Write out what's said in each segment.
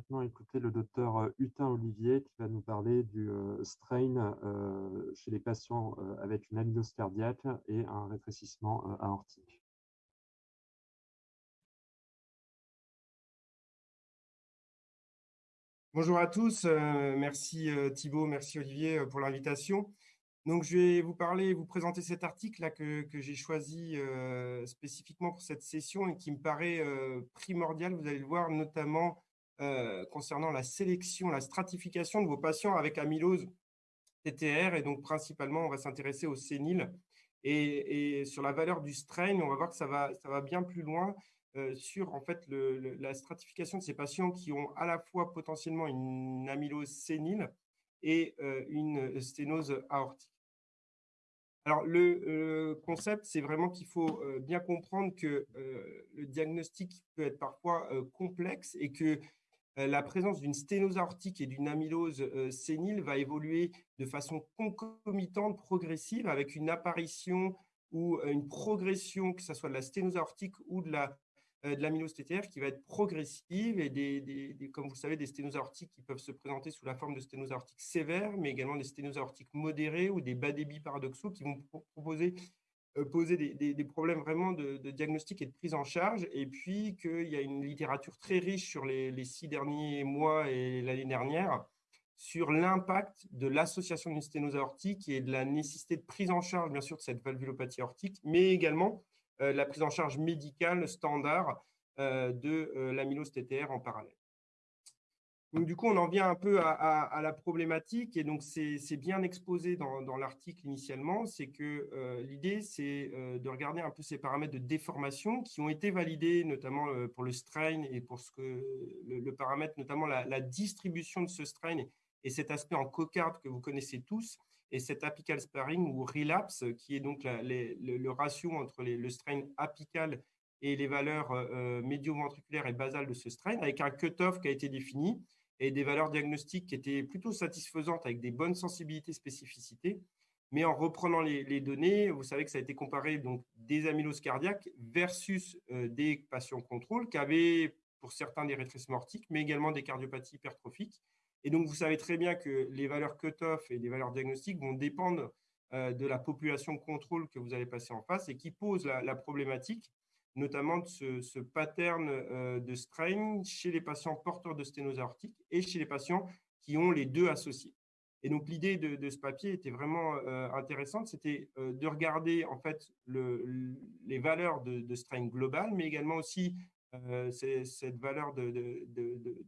maintenant écouter le docteur Hutin Olivier qui va nous parler du strain chez les patients avec une amylose cardiaque et un rétrécissement aortique. Bonjour à tous, merci Thibault, merci Olivier pour l'invitation. Donc, je vais vous parler, vous présenter cet article-là que, j'ai choisi euh, spécifiquement pour cette session et qui me paraît euh, primordial, vous allez le voir, notamment euh, concernant la sélection, la stratification de vos patients avec amylose TTR. Et donc, principalement, on va s'intéresser au sénile. Et, sur la valeur du strain, on va voir que ça va, ça va bien plus loin sur en fait, la stratification de ces patients qui ont à la fois potentiellement une amylose sénile et une sténose aortique. Alors, le concept, c'est vraiment qu'il faut bien comprendre que le diagnostic peut être parfois complexe et que la présence d'une sténose aortique et d'une amylose sénile va évoluer de façon concomitante, progressive, avec une apparition ou une progression, que ce soit de la sténose aortique ou de la euh, de l'amylose TTR qui va être progressive et des, comme vous savez, des sténoses aortiques qui peuvent se présenter sous la forme de sténoses aortiques sévères, mais également des sténoses aortiques modérées ou des bas débits paradoxaux qui vont proposer, euh, poser des, problèmes vraiment de, diagnostic et de prise en charge. Et puis qu'il y a une littérature très riche sur les, six derniers mois et l'année dernière sur l'impact de l'association d'une sténose aortique et de la nécessité de prise en charge, bien sûr, de cette valvulopathie aortique, mais également euh, la prise en charge médicale standard euh, de euh, l'amylose TTR en parallèle. Donc, du coup, on en vient un peu à, la problématique et donc c'est bien exposé dans, l'article initialement. C'est que l'idée, c'est de regarder un peu ces paramètres de déformation qui ont été validés, notamment pour le strain et pour ce que le, paramètre, notamment la, distribution de ce strain et cet aspect en cocarde que vous connaissez tous et cet apical sparring ou relapse, qui est donc le, ratio entre le strain apical et les valeurs euh, euh, médio-ventriculaires et basales de ce strain, avec un cut-off qui a été défini et des valeurs diagnostiques qui étaient plutôt satisfaisantes avec des bonnes sensibilités, spécificités. Mais en reprenant les, données, vous savez que ça a été comparé donc des amyloses cardiaques versus euh, des patients contrôle qui avaient pour certains des rétrécissements aortiques, mais également des cardiopathies hypertrophiques et donc, vous savez très bien que les valeurs cut-off et les valeurs diagnostiques vont dépendre euh, de la population contrôle que vous allez passer en face et qui pose la, problématique, notamment de ce, pattern euh, de strain chez les patients porteurs de sténose aortique et chez les patients qui ont les deux associés. Et donc, l'idée de, ce papier était vraiment euh, intéressante, c'était de regarder en fait les valeurs de, strain global, mais également aussi euh, cette valeur de,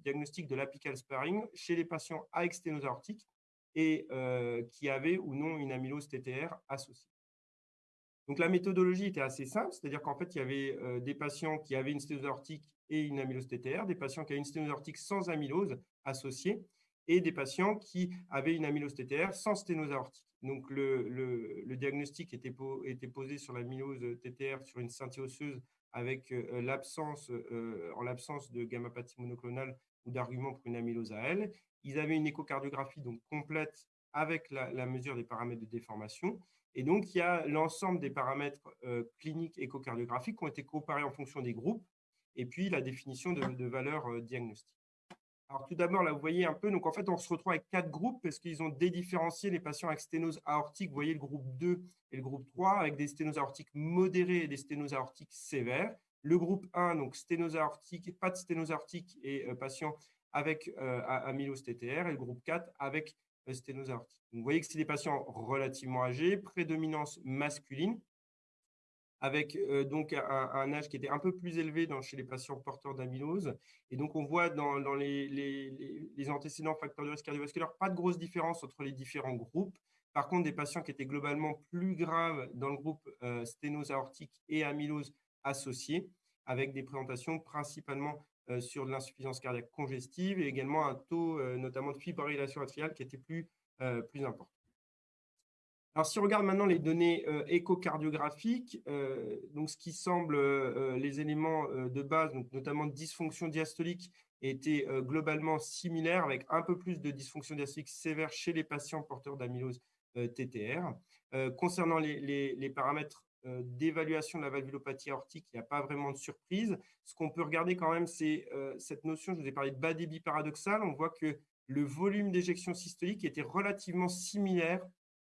diagnostic de l'apical sparring chez les patients avec sténose aortique et euh, qui avaient ou non une amylose TTR associée. La méthodologie était assez simple, c'est-à-dire qu'en fait, il y avait euh, des patients qui avaient une sténose aortique et une amylose TTR, des patients qui avaient une sténose aortique sans amylose associée et des patients qui avaient une amylose TTR sans sténose aortique. Donc, le, diagnostic était, posé sur l'amylose TTR sur une scintille osseuse avec euh, l'absence, euh, en l'absence de gammapathie monoclonale ou d'arguments pour une amylose elle. Ils avaient une échocardiographie donc complète avec la, mesure des paramètres de déformation. Et donc, il y a l'ensemble des paramètres cliniques échocardiographiques qui ont été comparés en fonction des groupes, et puis la définition de, valeurs diagnostiques. Alors, tout d'abord, là, vous voyez un peu, donc en fait, on se retrouve avec quatre groupes parce qu'ils ont dédifférencié les patients avec sténose aortique. Vous voyez le groupe 2 et le groupe 3 avec des sténoses aortiques modérées et des sténoses aortiques sévères. Le groupe 1, donc sténose aortique, pas de sténose aortique et euh, patients avec euh, amylose TTR. Et le groupe 4 avec euh, sténose aortique. vous voyez que c'est des patients relativement âgés, prédominance masculine avec euh, donc un, âge qui était un peu plus élevé chez les patients porteurs d'amylose. Et donc, on voit dans, les, antécédents facteurs de risque cardiovasculaire pas de grosse différence entre les différents groupes. Par contre, des patients qui étaient globalement plus graves dans le groupe euh, sténose aortique et amylose associée, avec des présentations principalement sur de l'insuffisance cardiaque congestive et également un taux notamment de fibrillation atriale qui était plus, plus important. Alors, si on regarde maintenant les données euh, échocardiographiques, euh, donc ce qui semble euh, les éléments de base, donc notamment dysfonction diastolique, étaient globalement similaires, avec un peu plus de dysfonction diastolique sévère chez les patients porteurs d'amylose TTR. concernant les, paramètres d'évaluation de la valvulopathie aortique, il n'y a pas vraiment de surprise. Ce qu'on peut regarder quand même, c'est cette notion, je vous ai parlé de bas débit paradoxal, on voit que le volume d'éjection systolique était relativement similaire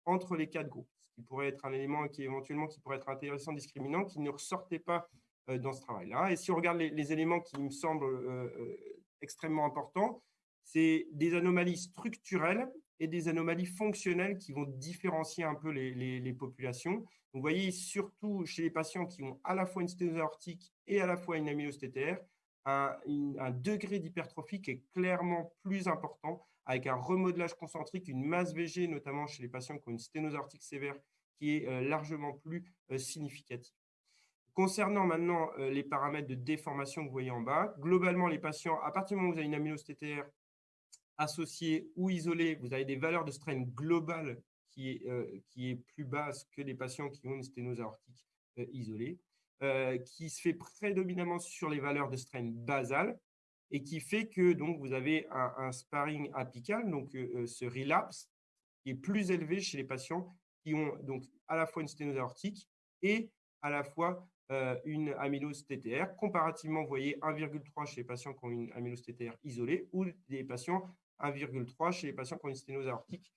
entre les quatre groupes, ce qui pourrait être un élément qui éventuellement qui pourrait être intéressant, discriminant, qui ne ressortait pas dans ce travail-là. Et si on regarde les, éléments qui me semblent extrêmement importants, c'est des anomalies structurelles et des anomalies fonctionnelles qui vont différencier un peu les, populations. vous voyez surtout chez les patients qui ont à la fois une sténose aortique et à la fois une amylose un, degré d'hypertrophie qui est clairement plus important, avec un remodelage concentrique, une masse VG, notamment chez les patients qui ont une sténose aortique sévère, qui est euh, largement plus euh, significative. Concernant maintenant euh, les paramètres de déformation que vous voyez en bas, globalement, les patients, à partir du moment où vous avez une amylose TTR associée ou isolée, vous avez des valeurs de strain globales qui est, qui est plus basse que les patients qui ont une sténose aortique isolée. Euh, qui se fait prédominamment sur les valeurs de strain basal et qui fait que donc, vous avez un, sparring apical, donc euh, euh, ce relapse, qui est plus élevé chez les patients qui ont donc à la fois une sténose aortique et à la fois une amylose TTR. Comparativement, vous voyez 1,3 chez les patients qui ont une amylose TTR isolée ou des patients 1,3 chez les patients qui ont une sténose aortique.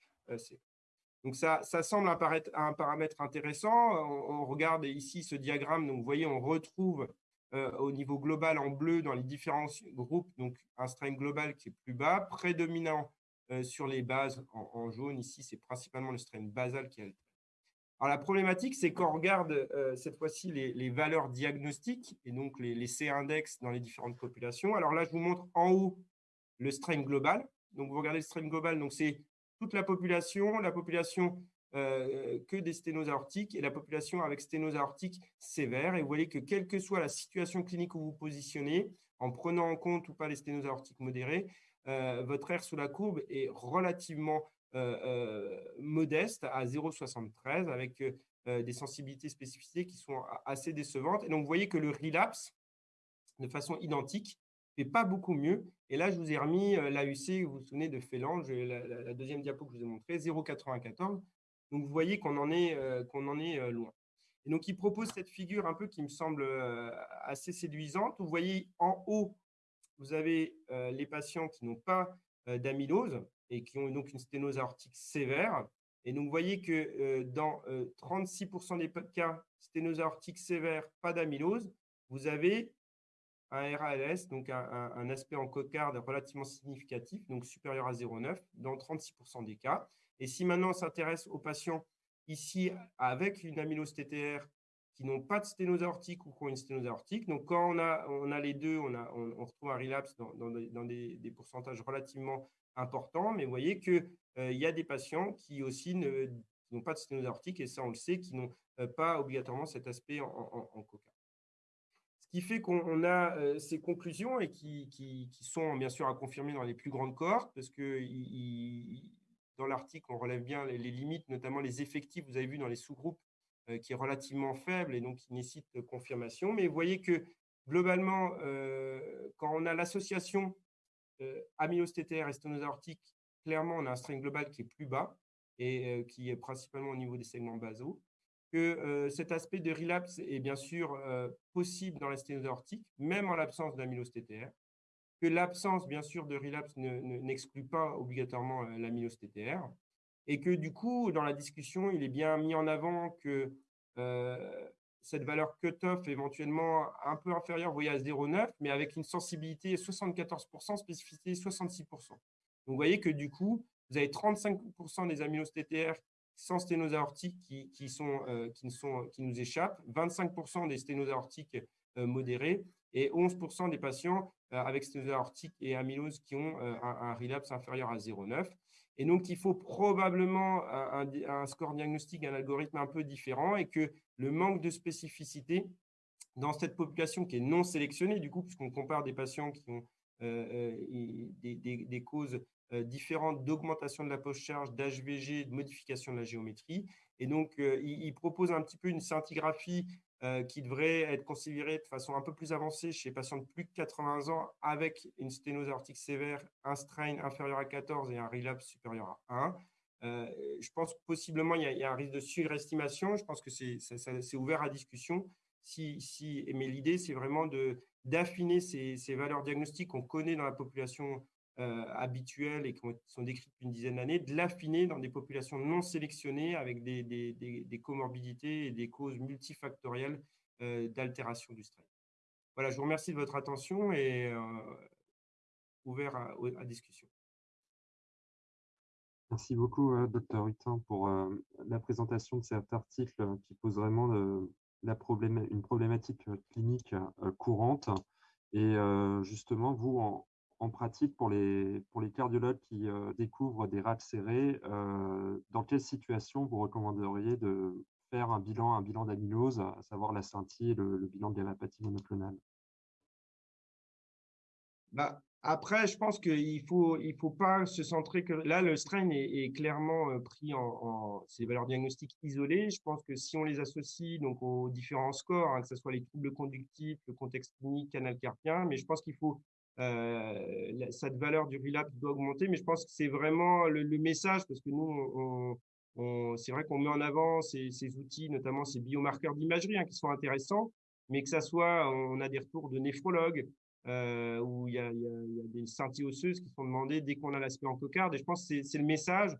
Donc, ça, ça semble apparaître un paramètre intéressant. On, regarde ici ce diagramme. Donc, vous voyez, on retrouve euh, au niveau global en bleu dans les différents groupes, donc un strain global qui est plus bas, prédominant euh, sur les bases en, jaune. Ici, c'est principalement le strain basal qui est Alors, la problématique, c'est qu'on regarde euh, cette fois-ci les, valeurs diagnostiques et donc les, les C-index dans les différentes populations. Alors là, je vous montre en haut le strain global. Donc, vous regardez le strain global, donc c'est toute la population, la population euh, que des sténoses aortiques et la population avec sténose aortique sévère. Et vous voyez que quelle que soit la situation clinique où vous vous positionnez, en prenant en compte ou pas les sténoses aortiques modérées, euh, votre R sous la courbe est relativement euh, modeste à 0,73 avec des sensibilités spécificités qui sont assez décevantes. Et donc, vous voyez que le relapse, de façon identique, fait pas beaucoup mieux. Et là, je vous ai remis euh, l'AUC, vous vous souvenez de Félange, la, la, deuxième diapo que je vous ai montré, 0,94. Donc, vous voyez qu'on en est, euh, qu'on en est euh, loin. Et donc, il propose cette figure un peu qui me semble assez séduisante. Vous voyez en haut, vous avez les patients qui n'ont pas d'amylose et qui ont donc une sténose aortique sévère. Et donc, vous voyez que dans 36% des cas, sténose aortique sévère, pas d'amylose, vous avez un RALS, donc un, aspect en cocarde relativement significatif, donc supérieur à 0,9 dans 36% des cas. Et si maintenant on s'intéresse aux patients ici avec une amylose TTR qui n'ont pas de sténose aortique ou qui ont une sténose aortique, donc quand on a, on a les deux, on, a, on, retrouve un relapse dans, dans, des, pourcentages relativement importants, mais vous voyez qu'il euh, y a des patients qui aussi n'ont pas de sténose aortique, et ça on le sait, qui n'ont euh, pas obligatoirement cet aspect en, en cocarde qui fait qu'on a euh, ces conclusions et qui, sont bien sûr à confirmer dans les plus grandes cohortes, parce que dans l'article, on relève bien les, limites, notamment les effectifs, vous avez vu dans les sous-groupes, euh, qui est relativement faible et donc qui nécessite confirmation. Mais vous voyez que globalement, euh, quand on a l'association amylose TTR et clairement, on a un strain global qui est plus bas et qui est principalement au niveau des segments basaux que euh, cet aspect de relapse est bien sûr euh, possible dans la sténose aortique, même en l'absence d'amylose TTR, que l'absence, bien sûr, de relapse n'exclut pas obligatoirement euh, l'amylose TTR, et que du coup, dans la discussion, il est bien mis en avant que cette valeur cut-off éventuellement un peu inférieure, vous voyez, à 0,9, mais avec une sensibilité 74%, spécificité 66%. Donc, vous voyez que du coup, vous avez 35% des amyloses TTR sans sténose aortique qui, qui, sont, euh, qui, sont, qui nous échappent, 25% des sténoses aortiques euh, modérées et 11% des patients euh, avec sténose aortique et amylose qui ont un, relapse inférieur à 0,9. Et donc, il faut probablement un, score diagnostique, un algorithme un peu différent et que le manque de spécificité dans cette population qui est non sélectionnée, du coup, puisqu'on compare des patients qui ont des, des, causes différentes d'augmentation de la post-charge, d'HVG, de modification de la géométrie. Et donc, euh, il, propose un petit peu une scintigraphie euh, qui devrait être considérée de façon un peu plus avancée chez les patients de plus de 80 ans avec une sténose aortique sévère, un strain inférieur à 14 et un relapse supérieur à je pense que possiblement, il y, a, un risque de surestimation. Je pense que c'est ouvert à discussion. Si, si, mais l'idée, c'est vraiment d'affiner ces, valeurs diagnostiques qu'on connaît dans la population euh, habituelles et qui sont décrites depuis une dizaine d'années, de l'affiner dans des populations non sélectionnées avec des, des, comorbidités et des causes multifactorielles euh, d'altération du stress. Voilà, je vous remercie de votre attention et euh, ouvert à, discussion. Merci beaucoup, docteur Hutin, pour la présentation de cet article qui pose vraiment la une problématique clinique courante. Et justement, vous, en, en pratique, pour les, pour les cardiologues qui euh, découvrent des rats serrés, euh, dans quelle situation vous recommanderiez de faire un bilan, un bilan d'amylose, à savoir la scintille et le, bilan de gammapathie monoclonale? Bah, Après, je pense qu'il ne faut, il faut pas se centrer que… Là, le strain est, clairement euh, pris en, en ces valeurs diagnostiques isolées. Je pense que si on les associe donc, aux différents scores, hein, que ce soit les troubles conductifs, le contexte clinique, canal carpien, mais je pense qu'il faut euh, cette valeur du relapse doit augmenter, mais je pense que c'est vraiment le, message parce que nous, c'est vrai qu'on met en avant ces, outils, notamment ces biomarqueurs d'imagerie hein, qui sont intéressants, mais que ça soit, on a des retours de néphrologues euh, où il y, a, des scintilles osseuses qui sont demandées dès qu'on a l'aspect en cocarde. Et je pense que c'est le message.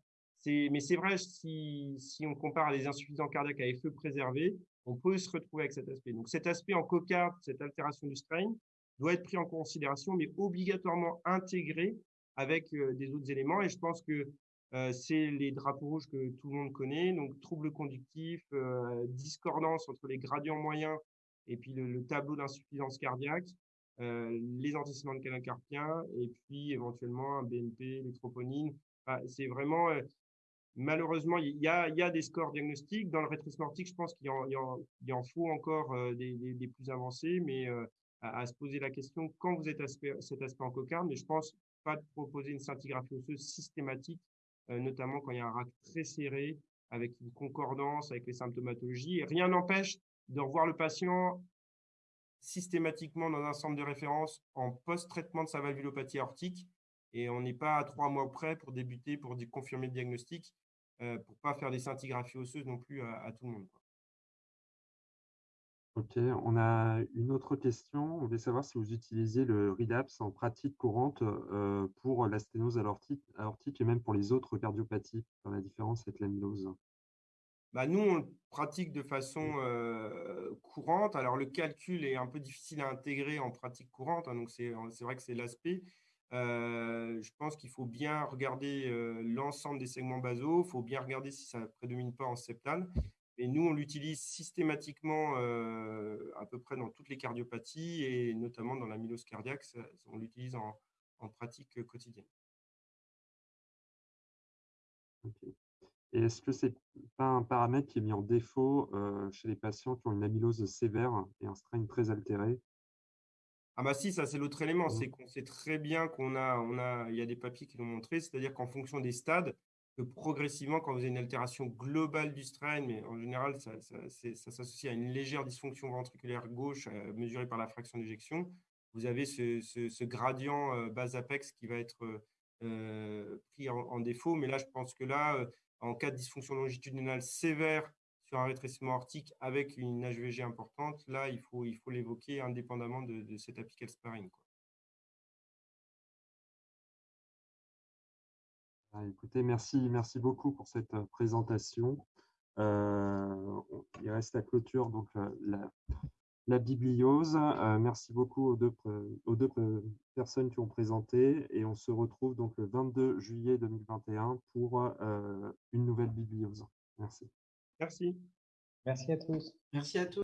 Mais c'est vrai, si, si, on compare à des insuffisants cardiaques à feu préservé, on peut se retrouver avec cet aspect. Donc cet aspect en cocarde, cette altération du strain, doit être pris en considération, mais obligatoirement intégré avec euh, des autres éléments. Et je pense que euh, c'est les drapeaux rouges que tout le monde connaît, donc troubles conductifs, euh, discordance entre les gradients moyens et puis le, tableau d'insuffisance cardiaque, les antécédents de canal carpien et puis éventuellement un BNP, les troponines. c'est vraiment malheureusement, il y, a, y, a, des scores diagnostiques. Dans le rétrécissement je pense qu'il y, en faut encore des, des, plus avancés, mais à, se poser la question quand vous êtes cet aspect en cocarde, mais je pense pas de proposer une scintigraphie osseuse systématique, euh, notamment quand il y a un rack très serré, avec une concordance avec les symptomatologies. Rien n'empêche de revoir le patient systématiquement dans un centre de référence en post-traitement de sa valvulopathie aortique. Et on n'est pas à trois mois près pour débuter, pour confirmer le diagnostic, euh, pour pas faire des scintigraphies osseuses non plus à, tout le monde. Ok, on a une autre question. On voulait savoir si vous utilisez le RIDAPS en pratique courante euh, pour la sténose aortique, aortique et même pour les autres cardiopathies, dans la différence avec l'amylose. Bah nous, on le pratique de façon euh, courante. Alors, le calcul est un peu difficile à intégrer en pratique courante, hein, donc c'est vrai que c'est l'aspect. Euh, je pense qu'il faut bien regarder l'ensemble des segments basaux, il faut bien regarder si ça ne prédomine pas en septal. Et nous, on l'utilise systématiquement euh, à peu près dans toutes les cardiopathies et notamment dans la mylose cardiaque, on l'utilise en, pratique quotidienne. Et est-ce que ce n'est pas un paramètre qui est mis en défaut euh, chez les patients qui ont une amylose sévère et un strain très altéré? Ah bah si, ça c'est l'autre élément, mmh. c'est qu'on sait très bien qu'on a, on a, il y a des papiers qui l'ont montré, c'est-à-dire qu'en fonction des stades, que progressivement, quand vous avez une altération globale du strain, mais en général, ça, s'associe à une légère dysfonction ventriculaire gauche euh, mesurée par la fraction d'éjection, vous avez ce, gradient euh, bas apex qui va être euh, pris en, défaut. Mais là, je pense que là, en cas de dysfonction longitudinale sévère sur un rétrécissement aortique avec une HVG importante, là, il faut l'évoquer indépendamment de, de cet apical sparring. Écoutez, merci, merci beaucoup pour cette euh, présentation. Euh, il reste la clôture, donc euh, la, la bibliose. merci beaucoup aux deux, aux deux personnes qui ont présenté et on se retrouve donc le 22 juillet 2021 pour une nouvelle bibliose. Merci. Merci. Merci à tous. Merci à tous.